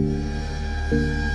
Música